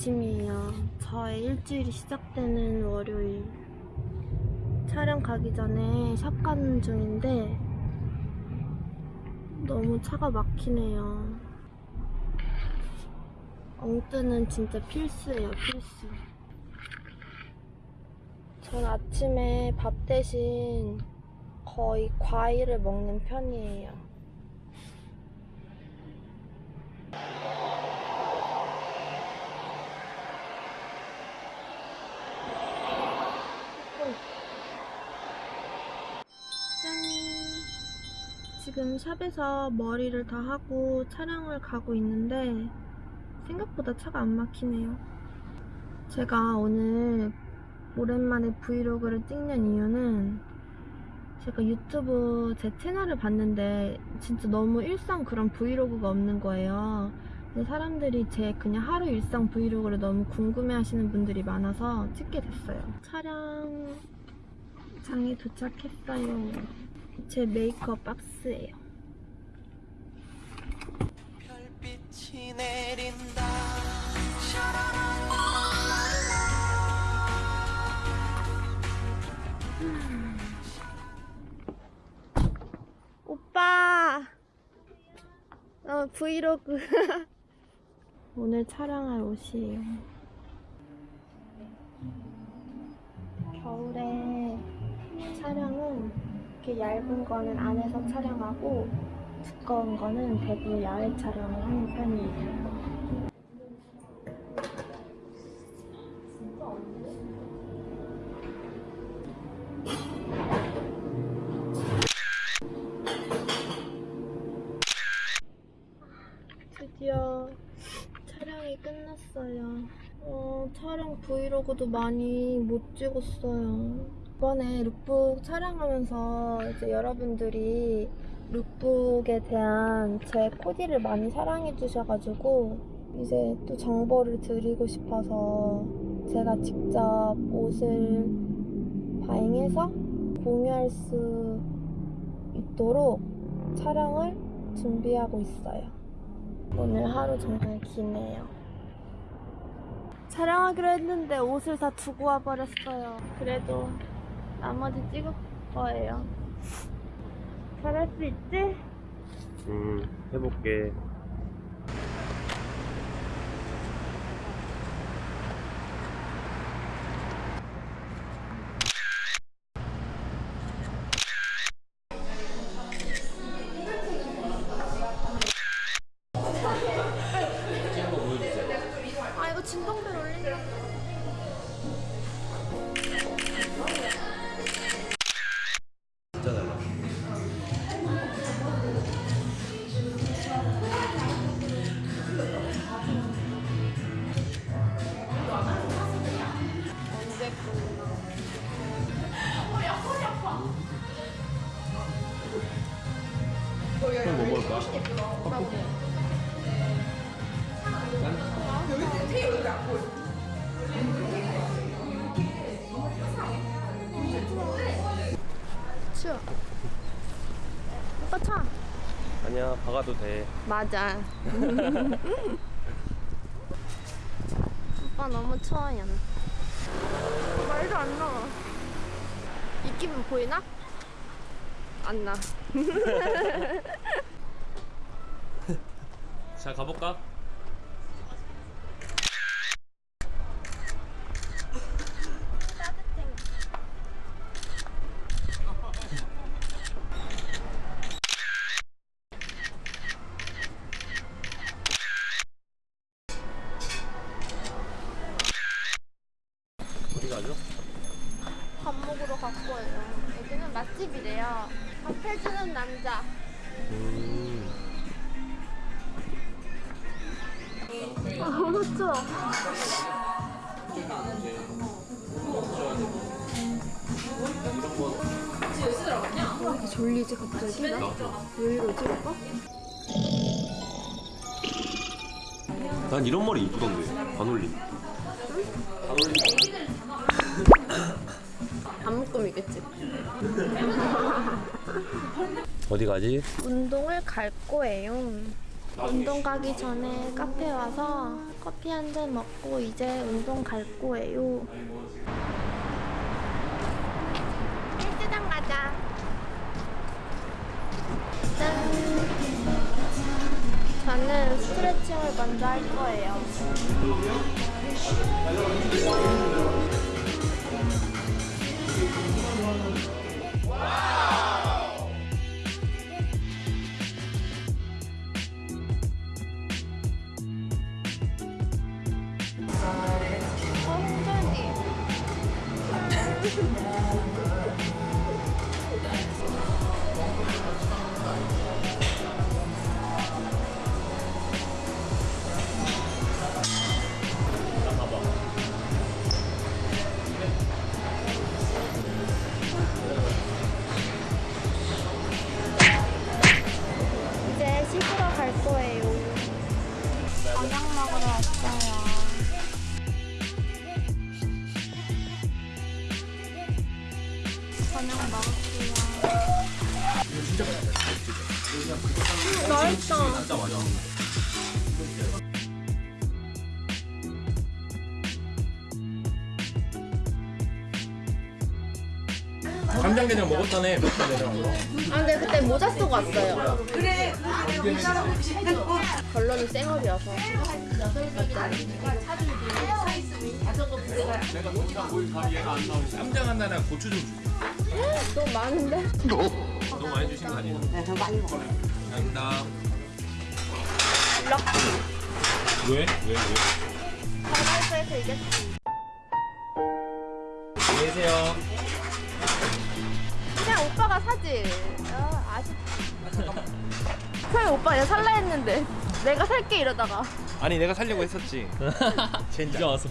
아침이에요. 저의 일주일이 시작되는 월요일. 촬영 가기 전에 샵 가는 중인데 너무 차가 막히네요. 엉뜨는 진짜 필수예요, 필수. 전 아침에 밥 대신 거의 과일을 먹는 편이에요. 짠! 지금 샵에서 머리를 다 하고 촬영을 가고 있는데 생각보다 차가 안 막히네요. 제가 오늘 오랜만에 브이로그를 찍는 이유는 제가 유튜브 제 채널을 봤는데 진짜 너무 일상 그런 브이로그가 없는 거예요. 근데 사람들이 제 그냥 하루 일상 브이로그를 너무 궁금해 하시는 분들이 많아서 찍게 됐어요. 촬영장에 도착했어요. 제 메이크업 박스예요. 별빛이 내린다 오빠! 어, 브이로그. 오늘 촬영할 옷이에요. 겨울에 촬영은 이렇게 얇은 거는 안에서 촬영하고 두꺼운 거는 대부분 야외 촬영을 하는 편이에요. 드디어 촬영이 끝났어요. 어, 촬영 브이로그도 많이 못 찍었어요. 이번에 룩북 촬영하면서 이제 여러분들이 룩북에 대한 제 코디를 많이 사랑해 주셔가지고 이제 또 정보를 드리고 싶어서 제가 직접 옷을 바잉해서 공유할 수 있도록 촬영을 준비하고 있어요. 오늘 하루 정말 기네요. 촬영하기로 했는데 옷을 다 두고 와버렸어요. 그래도 나머지 찍을 거예요. 잘할 수 있지? 음, 해볼게. 그럼 뭐 먹을까? 추워. 오빠 차. 아니야, 박아도 돼. 맞아. 오빠 너무 추워요. 말도 안 나와. 입김은 보이나? 안 나. 자, 가볼까? 따뜻해. 어디 가죠? 밥 먹으러 갈 거예요. 여기는 맛집이래요. 밥 해주는 남자. 음, 너무 추워. 왜 이렇게 졸리지 갑자기? 나? 왜 이러지 오빠? 난 이런 머리 이쁘던데. 반올림. 반올림. 안 묶음이겠지. 어디 가지? 운동을 갈 거예요. 운동 가기 전에 카페 와서 커피 한 잔 먹고 이제 운동 갈 거예요. 헬스장 가자. 짠. 저는 스트레칭을 먼저 할 거예요. ですね。 맛있다. 간장게장 먹었다네 아 근데 그때 모자 쓰고 왔어요. 결론은 생얼이어서. 쌈장 하나랑 고추 좀 주세요 너무 많은데? 너무 많이 주신 거 아니에요? 네더 많이 먹어요 감사합니다 왜? 왜? 왜? 가위바위보에서 이겼지. 안녕히 계세요 그냥 오빠가 사지. 아, 아쉽지. 처음에 오빠 내가 살라 했는데 내가 살게 이러다가 아니 내가 살려고 했었지 젠장 이제 와서